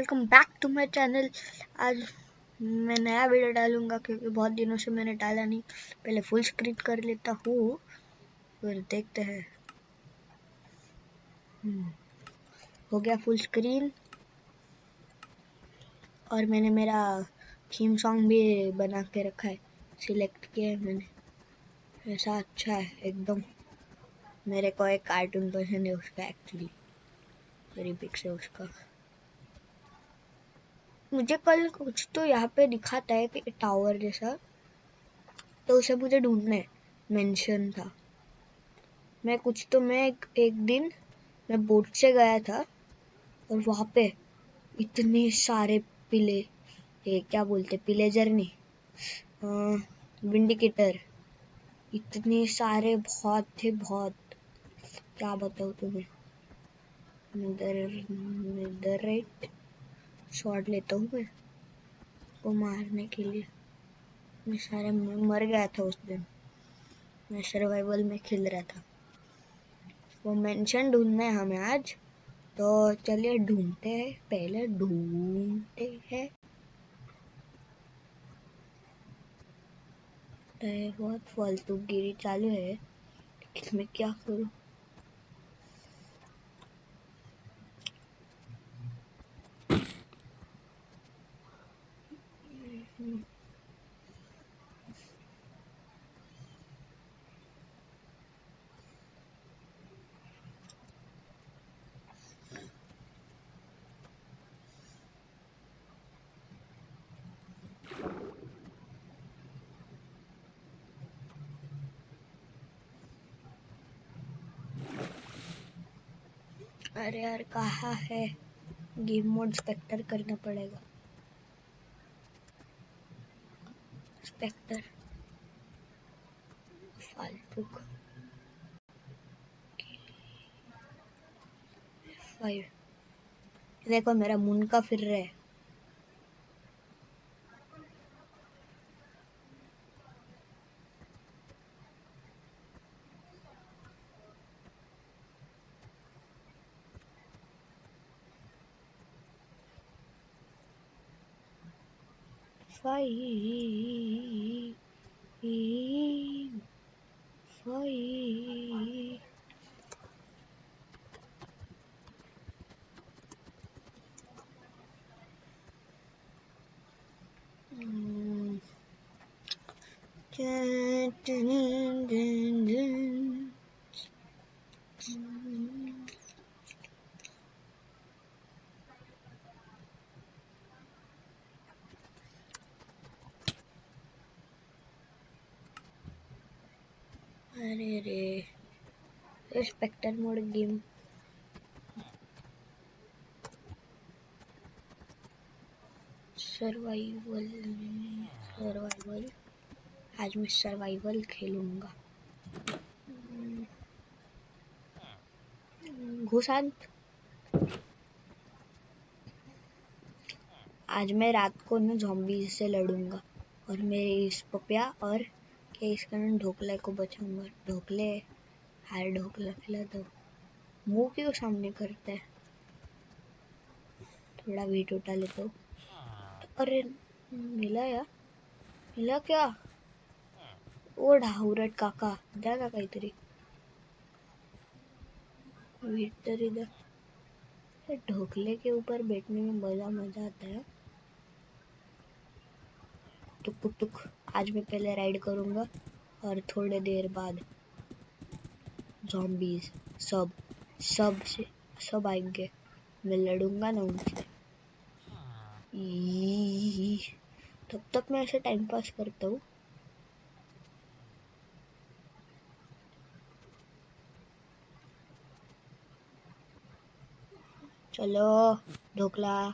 Welcome back to my channel आज मैं नया वीडियो डालूँगा क्योंकि बहुत दिनों से मैंने डाला नहीं। पहले फुल स्क्रीन कर लेता हूँ फिर देखते हैं। हम्म, हो गया फुल स्क्रीन और मैंने मेरा थीम सॉन्ग भी बना के रखा है सिलेक्ट किया है मैंने। ऐसा अच्छा है एकदम। मेरे को एक कार्टून पसंद है उसका एक्चुअली वेरी बिग से उसका। मुझे कल कुछ तो यहाँ पे दिखाता है कि टावर जैसा। तो उसे मुझे ढूंढना है। मेंशन था। मैं कुछ तो मैं एक, एक दिन मैं बोट से गया था और वहाँ पे इतने सारे पिले ये क्या बोलते पिलेजर नहीं विंडिकेटर इतने सारे बहुत थे बहुत। क्या बताऊँ तुम्हें? इधर राइट शॉट लेता हूँ मैं को मारने के लिए। मैं सारे मर गया था उस दिन। मैं सर्वाइवल में खेल रहा था। वो मेंशन ढूंढना है हमें आज। तो चलिए ढूंढते हैं। पहले ढूंढते हैं। बहुत फालतू गिरी चालू है। इसमें क्या करूँ? अरे यार, कहा है? गेम मोड स्पेक्टर करना पड़ेगा। स्पेक्टर फालतू फाइव देखो, मेरा मुन का फिर रहा है। Five, five. Mm. Dun, dun, dun, अरे रे spectator mode game survival survival आज मैं सर्वाइवल खेलूँगा। घुसांत। आज मैं रात को ना जॉम्बी से लड़ूँगा और मेरे इस पपिया और के इस कारण ढोकले को बचाऊँगा। ढोकले, हार ढोकला खिला दो। मुँह क्यों सामने करते है? थोड़ा वीट उठा लेते हो अरे, मिला या? मिला क्या? ओ ढाहुरट काका द्या का काहीतरी वीट तर इधर ढोकले के ऊपर बैठने में मज़ा मज़ा आता है। टुक टुक टुक, आज मैं पहले राइड करूँगा और थोड़े देर बाद जॉम्बीज सब सबसे, सब आएँगे। मैं लड़ूँगा ना उनसे। तब तक मैं ऐसे टाइम पास करता हूँ। चलो, ढोकला।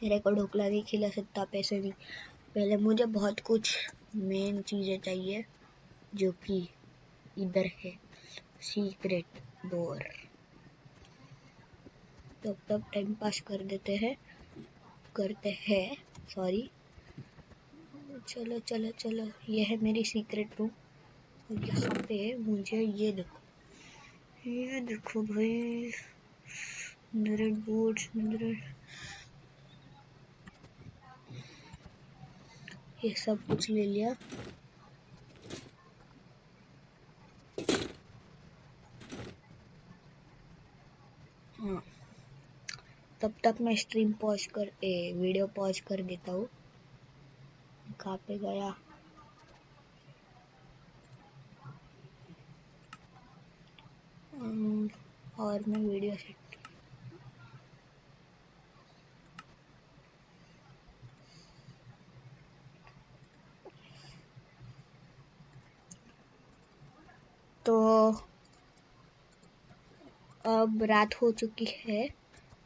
तेरे को ढोकला नहीं खिला सकता, पैसे नहीं। पहले मुझे बहुत कुछ मेन चीज़ें चाहिए, जो कि इधर है। सीक्रेट डोर तो तब तक टाइम पास कर देते हैं। करते हैं। सॉरी चलो चलो चलो। ये है मेरी सीक्रेट रूम और यहाँ पे मुझे ये देखो। ये देखो भाई। बोर्ड ये सब कुछ ले लिया। हाँ। तब तक मैं स्ट्रीम पॉज कर, ए वीडियो पॉज कर देता हूँ। कहाँ पे गया? और मैं वीडियो सेट तो अब रात हो चुकी है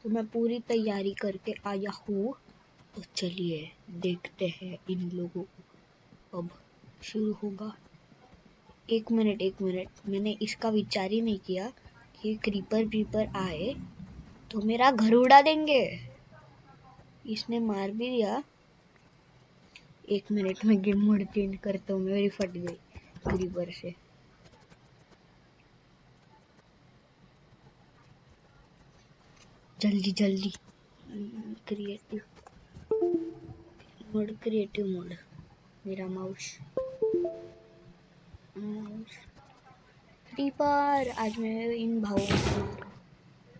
तो मैं पूरी तैयारी करके आया हूँ। तो चलिए, देखते हैं इन लोगों को। अब शुरू होगा। एक मिनट एक मिनट। मैंने इसका विचार ही नहीं किया कि क्रीपर व्रीपर आए तो मेरा घर उड़ा देंगे। इसने मार भी दिया। एक मिनट में गेम मोड चेंज करता हूँ मेरी फट गई क्रीपर से। जल्दी जल्दी। क्रिएटिव मोड क्रिएटिव मोड मेरा माउस क्रीपर आज मैं इन भावों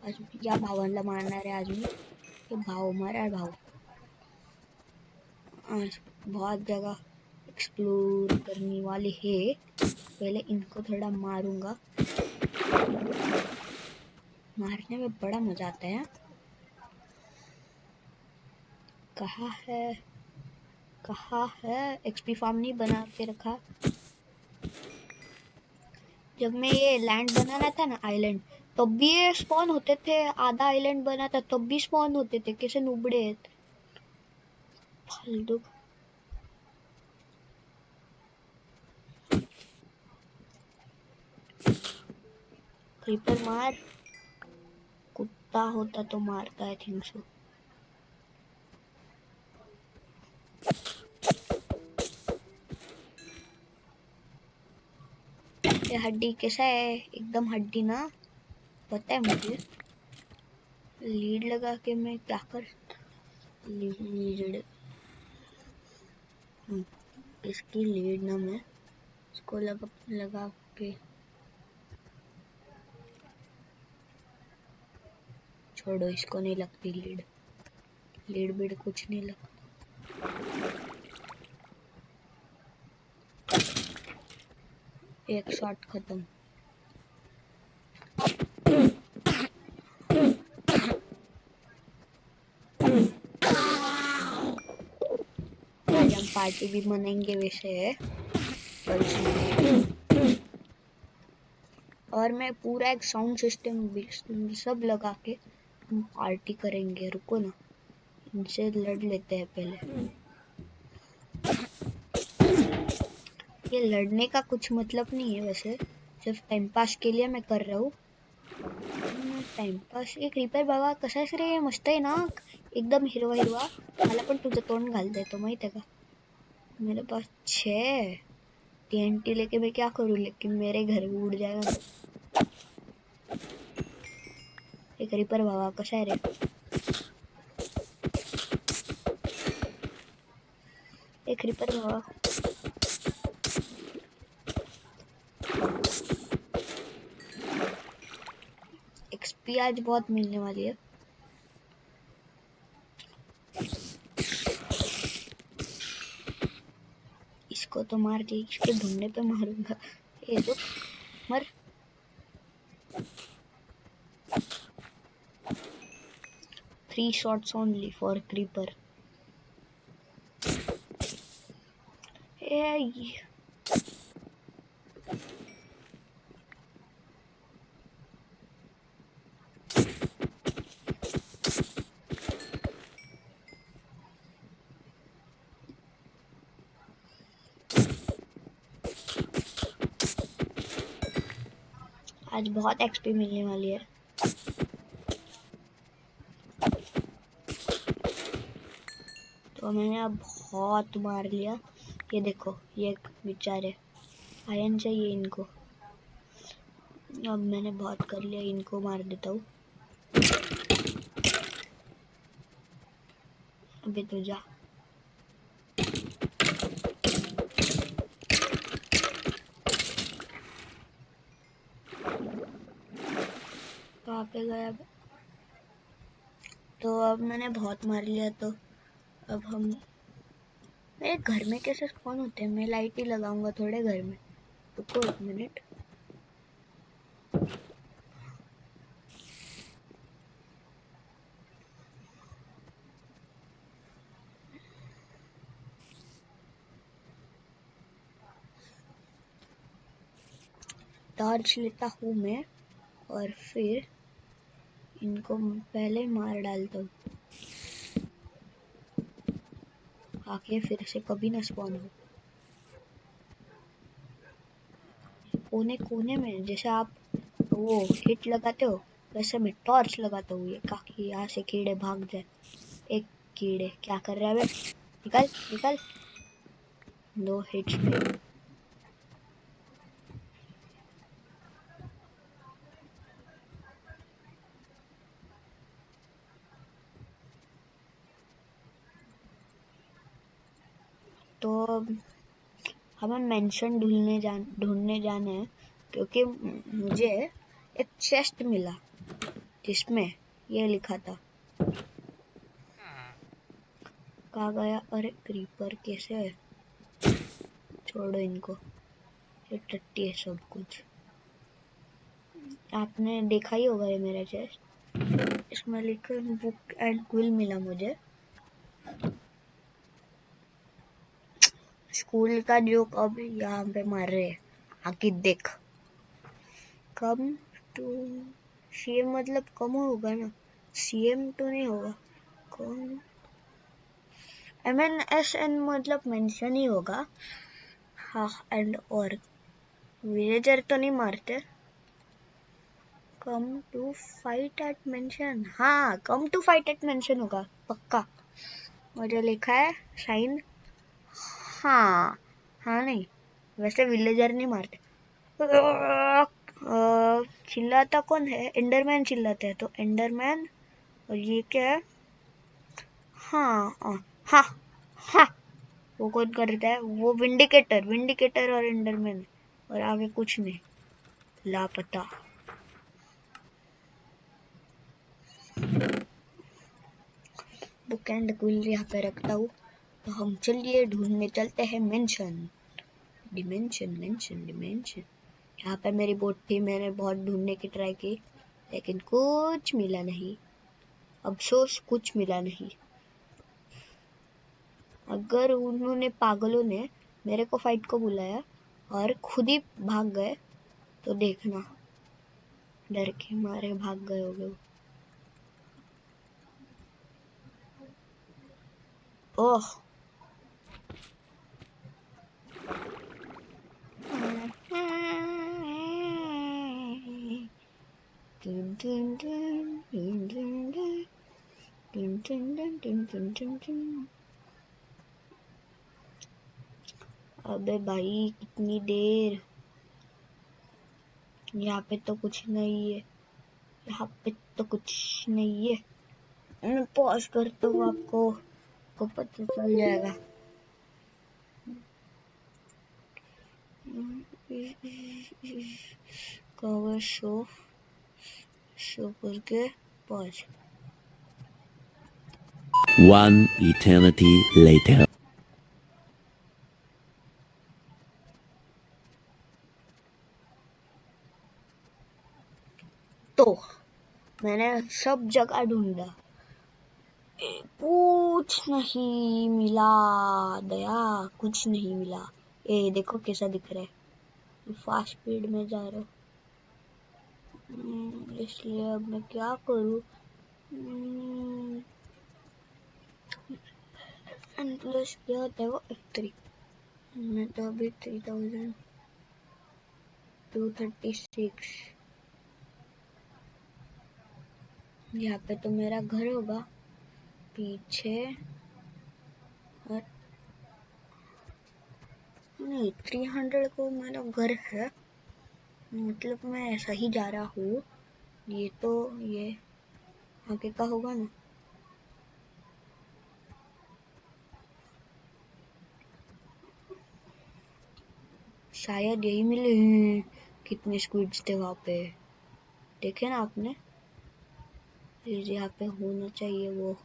आज या भावांना मारणार आहे आज मी। ये भाव मारा भाव। आज बहुत जगह एक्सप्लोर करने वाले हैं। पहले इनको थोड़ा मारूँगा। मारने में बड़ा मज़ा आता है कहा है कहा है एक्सपी फार्म नहीं बना के रखा। जब मैं ये लैंड बनाना था ना आइलैंड तब भी ये स्पॉन होते थे, आधा आइलैंड बना था, तब भी स्पॉन होते थे, कैसे नुबड़े। फालतू क्रीपर मार। कुत्ता होता तो मारता है थिंक सो ये हड्डी कैसा है? एकदम हड्डी ना? पता है मुझे। लीड लगा के मैं क्या कर लीड? इसकी लीड ना मैं इसको लगा लगा के छोड़ो, इसको नहीं लगती लीड। लीड बीड कुछ नहीं लगता एक शॉट खत्म। पार्टी भी मनाएँगे वैसे है और मैं पूरा एक साउंड सिस्टम सब लगा के पार्टी करेंगे, रुको ना। इनसे लड़ लेते हैं पहले। ये लड़ने का कुछ मतलब नहीं है वैसे। सिर्फ़ टाइम पास के लिए मैं कर रहा हूँ। टाइम पास एक रिपेअर बाबा कसा आहेस रे, मस्त आहे ना? एकदम हिरवा हिरवा मला तुझं तोंड घाल देतो माहित है का? मेरे पास छः टी लेके मैं क्या करूँ? लेकिन मेरे घर भी उड़ जाएगा। एक रिपर बाबा कसा आहे रे एक रिपर बाबा एक्सपी आज बहुत मिलने वाली है. इसको तो मार के इसके ढूँढने पे मारूँगा. ये तो मर. Three shots only for creeper. Hey. आज बहुत एक्सपी मिलने वाली है इसको मैंने अब बहुत मार लिया। ये देखो, ये बेचारे आयन चाहिए इनको। अब मैंने बहुत कर लिया, इनको मार देता हूँ। अभी तो जा। पे गया? तो अब मैंने बहुत मार लिया तो अब हम मेरे घर में कैसे स्पॉन होते हैं? मैं लाइट ही लगाऊँगा थोड़े घर में। रुको एक मिनट टॉर्च लेता हूँ मैं, और फिर इनको पहले मार डालता हूँ। आके फिर से कभी ना स्पॉन हो। कोने कोने में, जैसे आप वो हिट लगाते हो, वैसे मैं टॉर्च लगाता हूँ ये, ताकि यहाँ से कीड़े भाग जाए। एक कीड़े, क्या कर रहा है निकल निकल। दो हिट्स तो हमें मेंशन ढूँढने जान, ढूँढने जाना है, क्योंकि मुझे एक चेस्ट मिला, जिसमें ये लिखा था। कहा गया, अरे क्रीपर कैसे है? छोड़ो इनको। ये टट्टी है सब कुछ। आपने देखा ही होगा ये मेरा चेस्ट इसमें लिखा बुक एंड क्विल मिला मुझे। स्कूल का जो अब यहाँ पे मार रहे आके देख। कम टू सीएम मतलब कम होगा ना? सीएम तो नहीं होगा। Come M N S N मतलब मेंशन ही होगा। हाँ एंड और विलेजर तो नहीं मारते। Come to fight at mansion हाँ come to fight at mansion होगा, पक्का। मुझे लिखा है साइन हाँ हाँ नहीं। वैसे विलेजर नहीं मारते। चिल्लाता कौन है? एंडरमैन चिल्लाते हैं तो एंडरमैन और ये क्या है? हाँ हाँ हाँ हा, वो कौन करता है? वो विंडिकेटर विंडिकेटर और एंडरमैन और आगे कुछ नहीं। लापता। बुक एंड क्विल यहाँ पे रखता हूँ। तो हम चलिए ढूँढने चलते हैं मेंशन डिमेंशन मेंशन डिमेंशन यहाँ पे मेरी बोट थी, मैंने बहुत ढूँढने की ट्राई की, लेकिन कुछ मिला नहीं. अफसोस, कुछ मिला नहीं. अगर उन्होंने, पागलों ने मेरे को फाइट को बुलाया और खुद ही भाग गए तो देखना. डर के मारे भाग गए होगे ओह अबे भाई, कितनी देर? यहाँ पे तो कुछ नहीं है। यहाँ पे तो कुछ नहीं है। मैं पॉज करता हूँ आपको को पता चल जाएगा। Cover show show करके pause One eternity later. तो मैंने सब जगह ढूंढा। कुछ नहीं मिला दया कुछ नहीं मिला। ए देखो कैसा दिख रहा है। फास्ट स्पीड में जा रहा हूँ। हम्म, इसलिए अब मैं क्या करूँ? प्लस क्या होता है वो? थ्री मैं तो अभी three thousand two thirty six यहाँ पे तो मेरा घर होगा। पीछे और नहीं थ्री हंड्रेड को मेरा घर है। मतलब मैं ऐसा ही जा रहा हूँ। ये तो ये आगे का होगा ना। शायद यही मिले हैं। कितने स्क्विड्स थे वहाँ पे? देखे ना आपने? यहाँ पे होना चाहिए वो,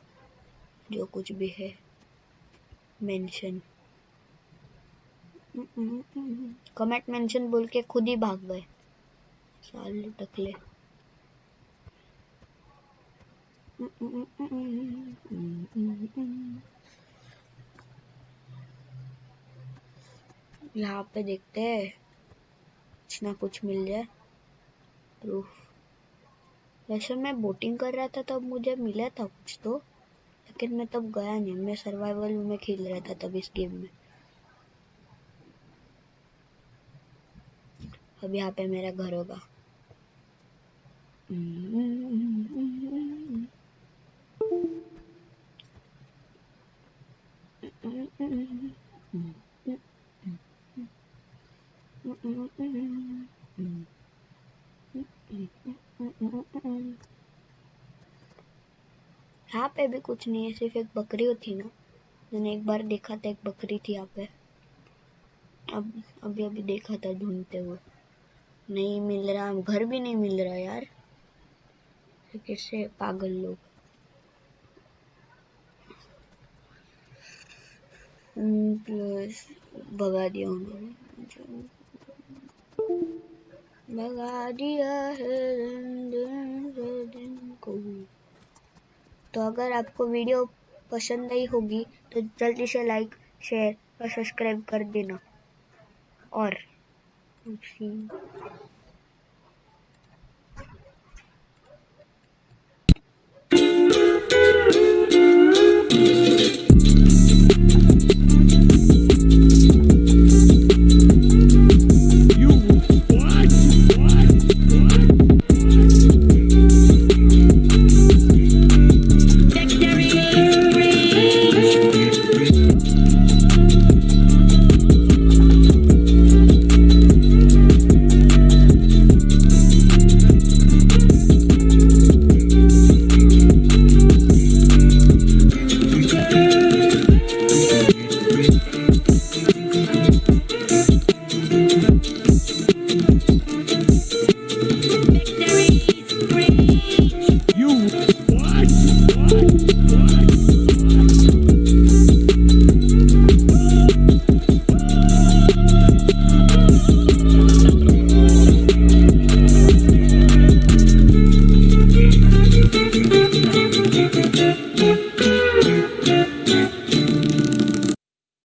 जो कुछ भी है। मेंशन कमेंट मेंशन बोल के खुद ही भाग गए। साले टकले यहाँ पे देखते हैं, कुछ ना कुछ मिल जाए। प्रूफ वैसे मैं बोटिंग कर रहा था, तब मुझे मिला था कुछ तो लेकिन मैं तब गया नहीं। मैं सर्वाइवल में खेल रहा था तब इस गेम में। अब यहाँ पे मेरा घर होगा। यहाँ पे भी कुछ नहीं है, सिर्फ़ एक बकरी होती ना। मैंने एक बार देखा था, एक बकरी थी यहाँ पे। अब, अभी अभी देखा था ढूंढते हुए। नहीं मिल रहा घर भी नहीं मिल रहा यार। कैसे पागल लोग? प्लस भगा दिया उन्होंने। भगा दिया है दिन को। तो अगर आपको वीडियो पसंद आई होगी तो जल्दी से लाइक शेयर और सब्सक्राइब कर देना। और 不吃